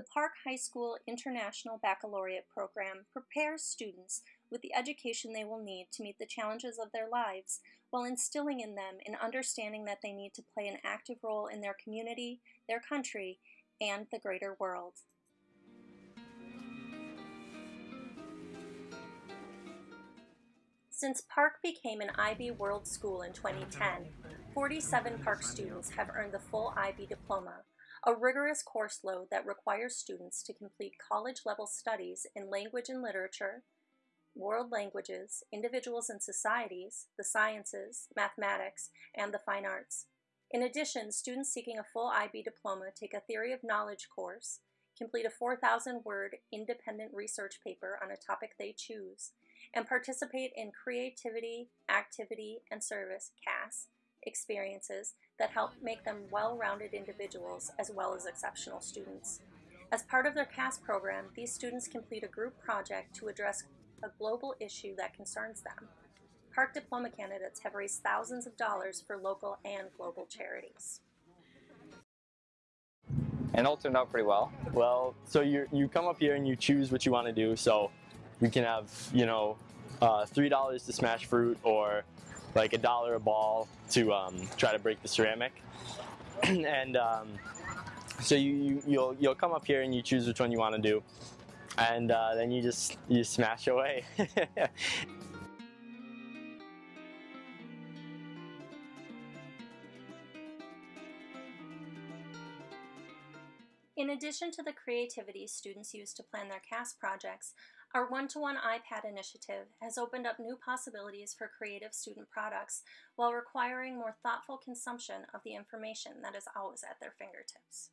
The Park High School International Baccalaureate program prepares students with the education they will need to meet the challenges of their lives while instilling in them an understanding that they need to play an active role in their community, their country, and the greater world. Since Park became an IB World School in 2010, 47 Park students have earned the full IB diploma, a rigorous course load that requires students to complete college-level studies in language and literature, world languages, individuals and societies, the sciences, mathematics, and the fine arts. In addition, students seeking a full IB diploma take a Theory of Knowledge course, complete a 4,000-word independent research paper on a topic they choose, and participate in Creativity, Activity, and Service CAS experiences that help make them well-rounded individuals as well as exceptional students. As part of their CAS program, these students complete a group project to address a global issue that concerns them. Park diploma candidates have raised thousands of dollars for local and global charities. And all turned out pretty well. Well, so you you come up here and you choose what you want to do. So we can have, you know, uh, $3 to smash fruit or like a dollar a ball to um, try to break the ceramic. and um, so you, you, you'll, you'll come up here and you choose which one you want to do. And uh, then you just, you smash away. In addition to the creativity students use to plan their CAS projects, our one-to-one -one iPad initiative has opened up new possibilities for creative student products while requiring more thoughtful consumption of the information that is always at their fingertips.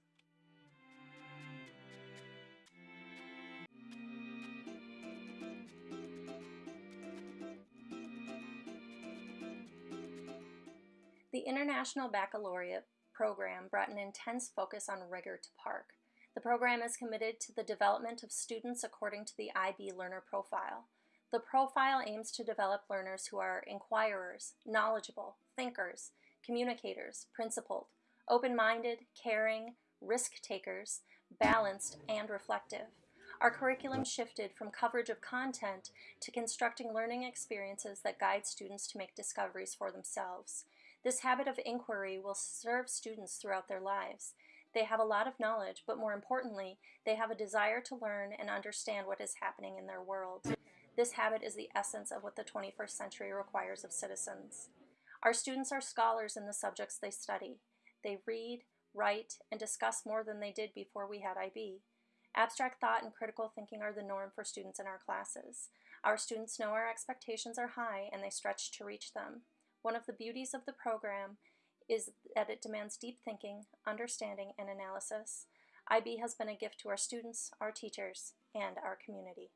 The International Baccalaureate program brought an intense focus on rigor to Park. The program is committed to the development of students according to the IB Learner Profile. The profile aims to develop learners who are inquirers, knowledgeable, thinkers, communicators, principled, open-minded, caring, risk-takers, balanced, and reflective. Our curriculum shifted from coverage of content to constructing learning experiences that guide students to make discoveries for themselves. This habit of inquiry will serve students throughout their lives. They have a lot of knowledge, but more importantly, they have a desire to learn and understand what is happening in their world. This habit is the essence of what the 21st century requires of citizens. Our students are scholars in the subjects they study. They read, write, and discuss more than they did before we had IB. Abstract thought and critical thinking are the norm for students in our classes. Our students know our expectations are high and they stretch to reach them. One of the beauties of the program is that it demands deep thinking, understanding, and analysis. IB has been a gift to our students, our teachers, and our community.